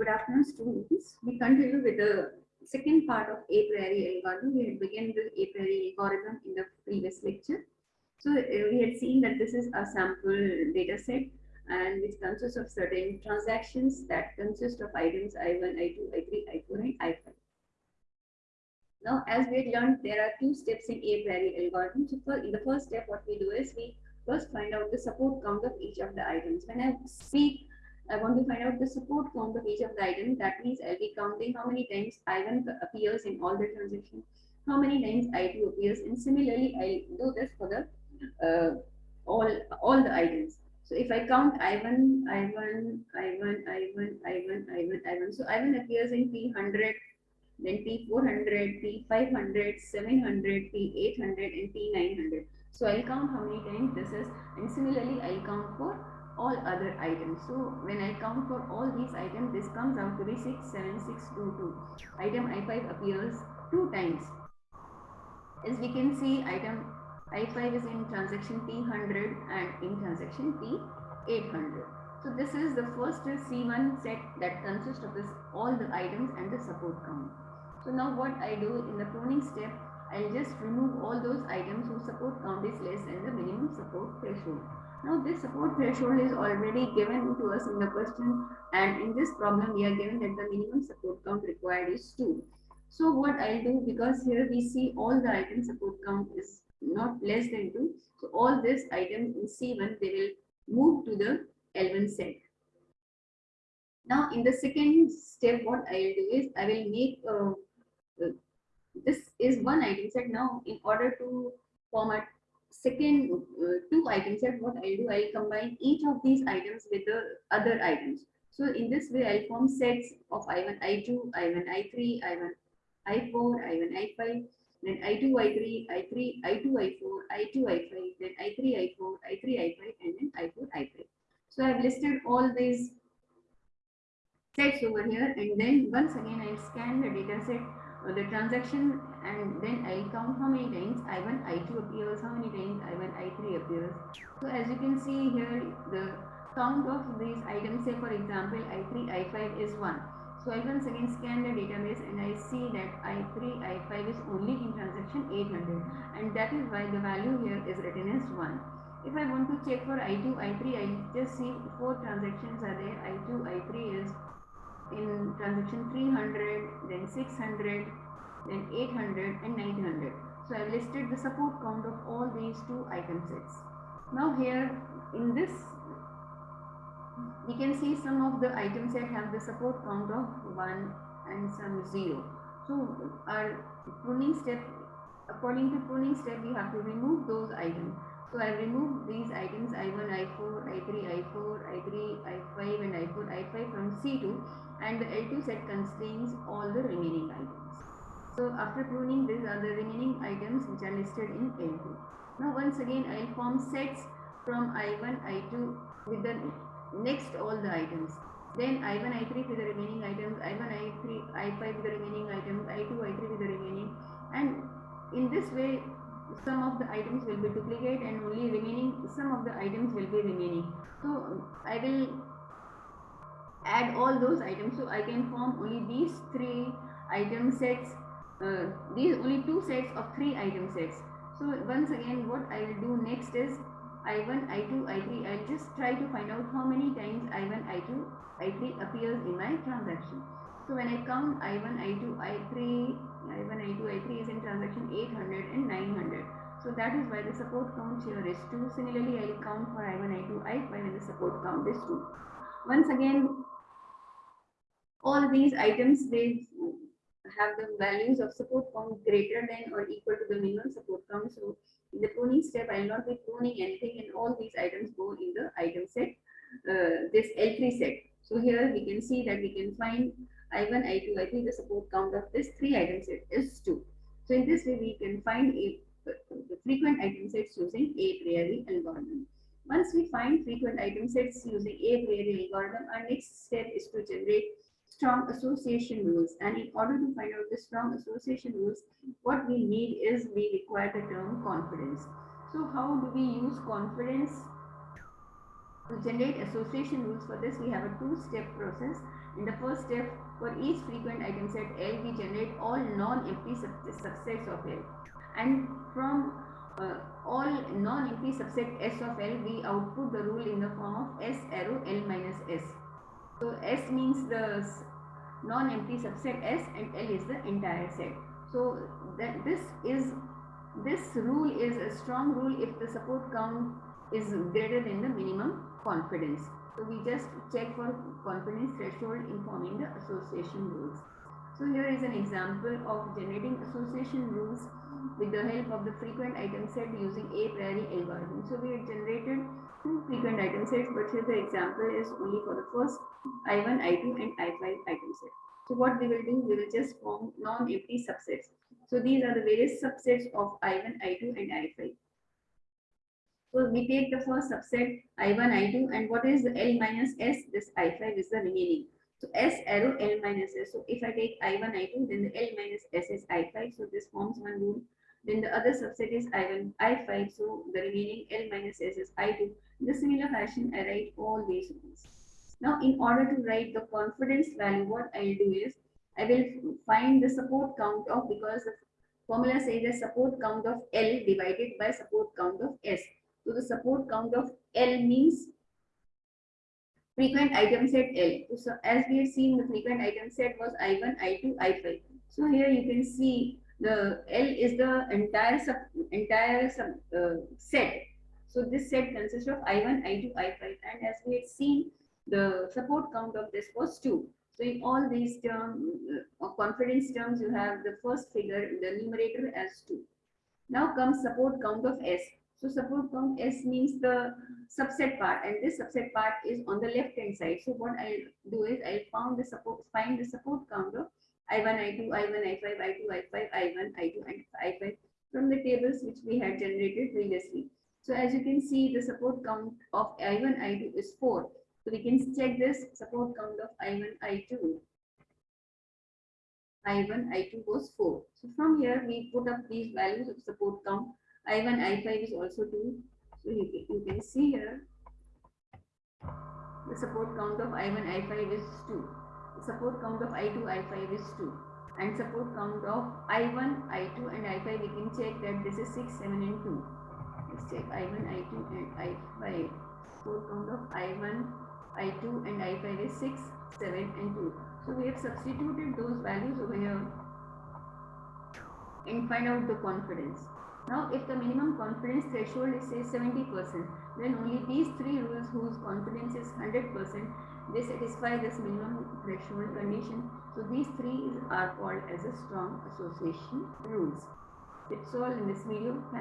good afternoon, students. We continue with the second part of Apriori algorithm. We had the Apriori algorithm in the previous lecture. So uh, we had seen that this is a sample data set and which consists of certain transactions that consist of items I1, I2, I3, I4, and I5. Now, as we had learned, there are two steps in Apriori algorithm. So for, in the first step, what we do is we first find out the support count of each of the items. When I speak I want to find out the support count the page of the items. That means I'll be counting how many times I1 appears in all the transactions, how many times I2 appears, and similarly I'll do this for the uh, all all the items. So if I count I1, I1, I1, I1, I1, I1, I1. So I1 appears in P100, then P400, P500, 700, P800, and P900. So I'll count how many times this is, and similarly I'll count for all other items. So when I count for all these items, this comes out to be 67622. Item I5 appears two times. As we can see, item I5 is in transaction P100 and in transaction P800. So this is the first C1 set that consists of this all the items and the support count. So now what I do in the pruning step, I'll just remove all those items whose support count is less than the support threshold. Now this support threshold is already given to us in the question and in this problem we are given that the minimum support count required is 2. So what I'll do because here we see all the item support count is not less than 2. So all these items in C1 they will move to the L1 set. Now in the second step what I'll do is I will make uh, uh, this is one item set now in order to format second uh, two items that what I'll do, I'll combine each of these items with the other items. So in this way, I'll form sets of I1, I2, I1, I3, I1, I4, I1, I5, then I2, I3, I3, I2, I4, I2, I5, then I3, I4, I3, I5, and then I4, I5. So I've listed all these sets over here, and then once again, I'll scan the data set uh, the transaction and then I'll count how many times I1, I2 appears, how many times I1, I3 appears. So as you can see here, the count of these items, say for example, I3, I5 is 1. So I once again scan the database and I see that I3, I5 is only in transaction 800 and that is why the value here is written as 1. If I want to check for I2, I3, I just see four transactions are there. I2, I3 is in transaction 300, then 600, then 800 and 900. So I've listed the support count of all these two item sets. Now here in this, we can see some of the items that have the support count of 1 and some 0. So our pruning step, according to pruning step, we have to remove those items. So I remove these items I1, I4, I3, I4, I3, I5 and I4, I5 from C2 and the L2 set contains all the remaining items. So after pruning these are the remaining items which are listed in L2. Now once again I will form sets from I1, I2 with the next all the items. Then I1, I3 with the remaining items, I1, I3, I5 with the remaining items, I2, I3 with the remaining and in this way some of the items will be duplicate and only remaining some of the items will be remaining so i will add all those items so i can form only these three item sets uh, these only two sets of three item sets so once again what i will do next is i1 i2 i3 i'll just try to find out how many times i1 i2 i3 appears in my transaction so when I count I1, I2, I3, I1, I2, I3 is in transaction 800 and 900. So that is why the support count here is 2. Similarly, I will count for I1, I2, I5 and the support count is 2. Once again, all these items, they have the values of support count greater than or equal to the minimum support count. So in the pruning step, I will not be pruning anything and all these items go in the item set, uh, this L3 set. So here we can see that we can find I1, I2, I3, the support count of this three item set is 2. So in this way, we can find a, the frequent item sets using Apriori algorithm. Once we find frequent item sets using Apriori algorithm, our next step is to generate strong association rules. And in order to find out the strong association rules, what we need is we require the term confidence. So how do we use confidence to generate association rules? For this, we have a two-step process In the first step, for each frequent item set L, we generate all non-empty subsets of L. And from uh, all non-empty subset S of L, we output the rule in the form of S arrow L minus S. So S means the non-empty subset S and L is the entire set. So that this is this rule is a strong rule if the support count is greater than the minimum confidence. So we just check for confidence threshold informing the association rules. So here is an example of generating association rules with the help of the frequent item set using Apriori algorithm. So we have generated two frequent item sets, but here the example is only for the first I1, I2 and I5 item set. So what we will do, we will just form non-empty subsets. So these are the various subsets of I1, I2 and I5. So we take the first subset I1, I2 and what is the L minus S? This I5 is the remaining. So S arrow L minus S. So if I take I1, I2 then the L minus S is I5. So this forms one rule. Then the other subset is I1, I5. So the remaining L minus S is I2. In the similar fashion I write all these rules. Now in order to write the confidence value what I'll do is I will find the support count of because the formula says the support count of L divided by support count of S. So the support count of L means frequent item set L. So as we have seen the frequent item set was I1, I2, I5. So here you can see the L is the entire sub entire sub uh, set. So this set consists of I1, I2, I5 and as we had seen the support count of this was 2. So in all these terms, uh, confidence terms, you have the first figure, in the numerator as 2. Now comes support count of S. So support count S means the subset part and this subset part is on the left hand side. So what I'll do is I'll find the support, find the support count of I1, I2, I1, I5, I2, I5, I1, I2 and I5 from the tables which we had generated previously. So as you can see the support count of I1, I2 is 4 so we can check this support count of I1, I2. I1, I2 was 4. So from here we put up these values of support count. I1, I5 is also 2. So you can, you can see here the support count of I1, I5 is 2. The support count of I2, I5 is 2. And support count of I1, I2 and I5 we can check that this is 6, 7 and 2. Let's check I1, I2 and I5. Support count of I1, I2 and I5 is 6, 7 and 2. So we have substituted those values over here and find out the confidence. Now if the minimum confidence threshold is say 70%, then only these three rules whose confidence is 100%, they satisfy this minimum threshold condition. So these three are called as a strong association rules. It's all in this video. Thank